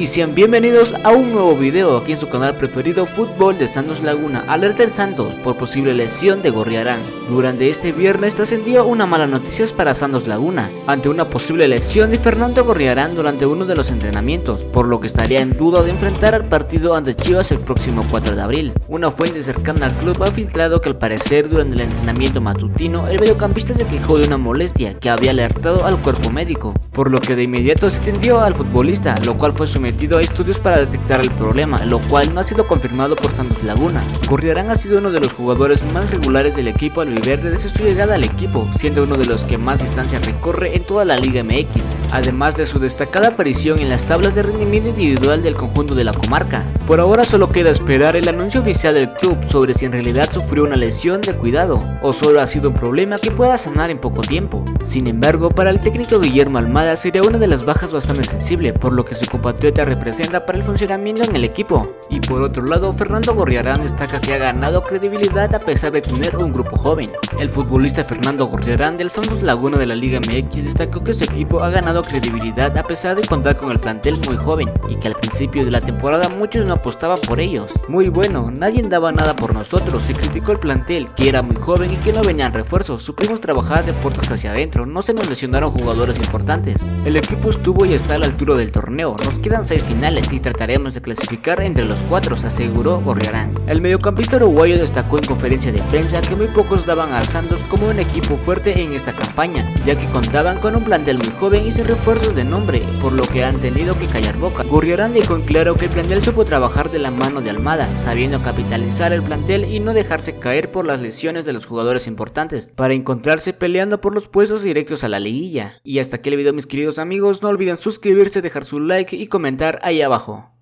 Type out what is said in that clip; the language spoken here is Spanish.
Y sean bienvenidos a un nuevo video aquí en su canal preferido Fútbol de Santos Laguna. Alerta en Santos por posible lesión de Gorriarán. Durante este viernes trascendió una mala noticia para Santos Laguna Ante una posible lesión de Fernando Gorriarán durante uno de los entrenamientos Por lo que estaría en duda de enfrentar al partido ante Chivas el próximo 4 de abril. Una fuente cercana al club ha filtrado que al parecer durante el entrenamiento matutino El mediocampista se quejó de una molestia que había alertado al cuerpo médico Por lo que de inmediato se tendió al futbolista, lo cual fue sometido a estudios para detectar el problema, lo cual no ha sido confirmado por Santos Laguna. Corriarán ha sido uno de los jugadores más regulares del equipo al vivir desde su llegada al equipo, siendo uno de los que más distancia recorre en toda la Liga MX, además de su destacada aparición en las tablas de rendimiento individual del conjunto de la comarca. Por ahora solo queda esperar el anuncio oficial del club sobre si en realidad sufrió una lesión de cuidado, o solo ha sido un problema que pueda sanar en poco tiempo. Sin embargo, para el técnico Guillermo Almada sería una de las bajas bastante sensible, por lo que su compatriota representa para el funcionamiento en el equipo. Y por otro lado, Fernando Gorriarán destaca que ha ganado credibilidad a pesar de tener un grupo joven. El futbolista Fernando Gorriarán del Santos Laguna de la Liga MX destacó que su equipo ha ganado credibilidad a pesar de contar con el plantel muy joven y que al principio de la temporada muchos no apostaban por ellos. Muy bueno, nadie daba nada por nosotros, se criticó el plantel, que era muy joven y que no venían refuerzos, supimos trabajar de puertas hacia adentro, no se nos lesionaron jugadores importantes. El equipo estuvo y está a la altura del torneo, nos quedan 6 finales y trataremos de clasificar entre los cuatro, aseguró Gorriarán. El mediocampista uruguayo destacó en conferencia de prensa que muy pocos daban a Santos como un equipo fuerte en esta campaña, ya que contaban con un plantel muy joven y sin refuerzos de nombre, por lo que han tenido que callar boca. Gorriarán dejó en claro que el plantel supo trabajar de la mano de Almada, sabiendo capitalizar el plantel y no dejarse caer por las lesiones de los jugadores importantes, para encontrarse peleando por los puestos directos a la liguilla. Y hasta aquí el video mis queridos amigos, no olviden suscribirse, dejar su like y comentar ahí abajo.